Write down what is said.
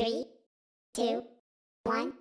Three, two, one.